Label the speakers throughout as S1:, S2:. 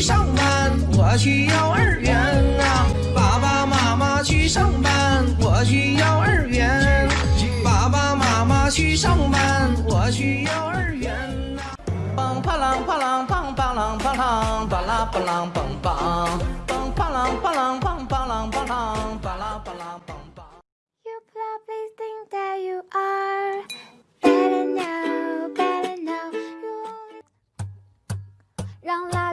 S1: 上班，我去幼儿园啊！爸爸妈妈去上班，我去幼儿园。爸爸妈妈去上班，我去幼儿园啊！嘣啪啷啪啷，嘣啪啷啪啷，巴啦巴啷嘣嘣。嘣啪啷啪啷，嘣啪啷啪啷，巴啦巴啷嘣嘣。
S2: You probably think that you are.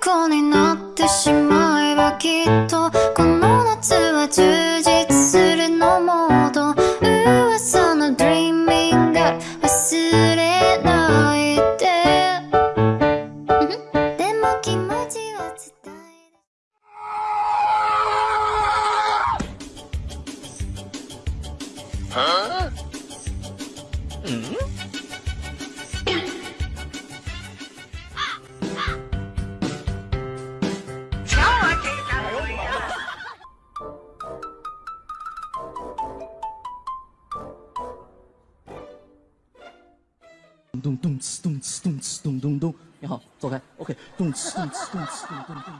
S3: 虜になってしまえばきっとこの
S4: 咚咚咚咚咚咚咚咚咚！你好，走开。OK，咚咚咚咚咚咚咚咚。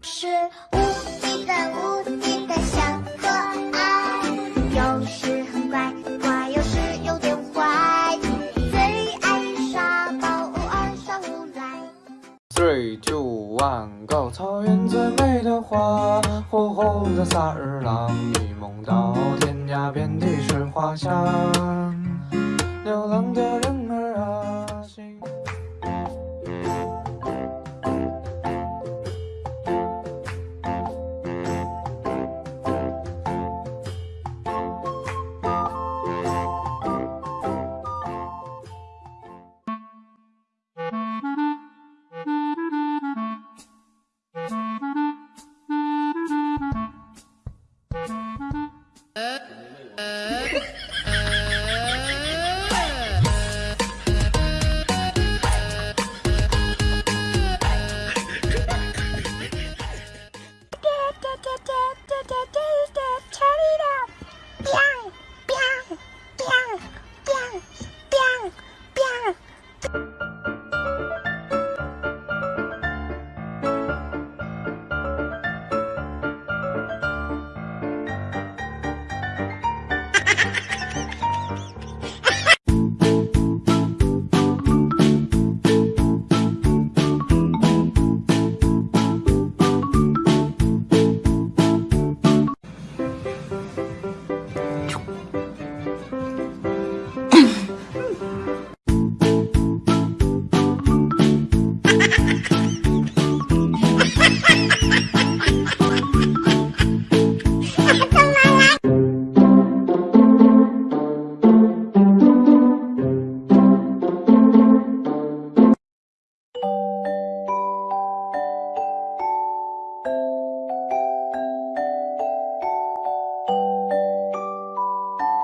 S2: 是无敌的。
S1: 梦到天涯，遍地是花香，流浪。